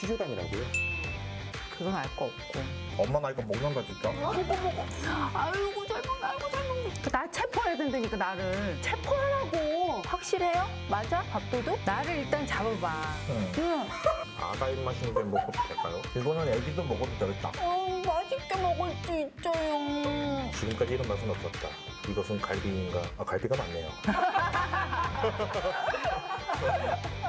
새끼 취조단이라고요? 그건 알 거 없고. 엄마 나이가 먹는다 진짜? 아이고 잘 먹네, 아이고 잘 먹네. 그 나 체포해야 된다니까 나를. 체포하라고. 확실해요? 맞아? 밥도둑? 나를 일단 잡아봐. 응. 응. 아가 입맛인데 먹어도 될까요? 이거는 애기도 먹어도 되겠다. 어, 맛있게 먹을 수 있어요. 지금까지 이런 맛은 없었다. 이것은 갈비인가? 아 갈비가 맞네요.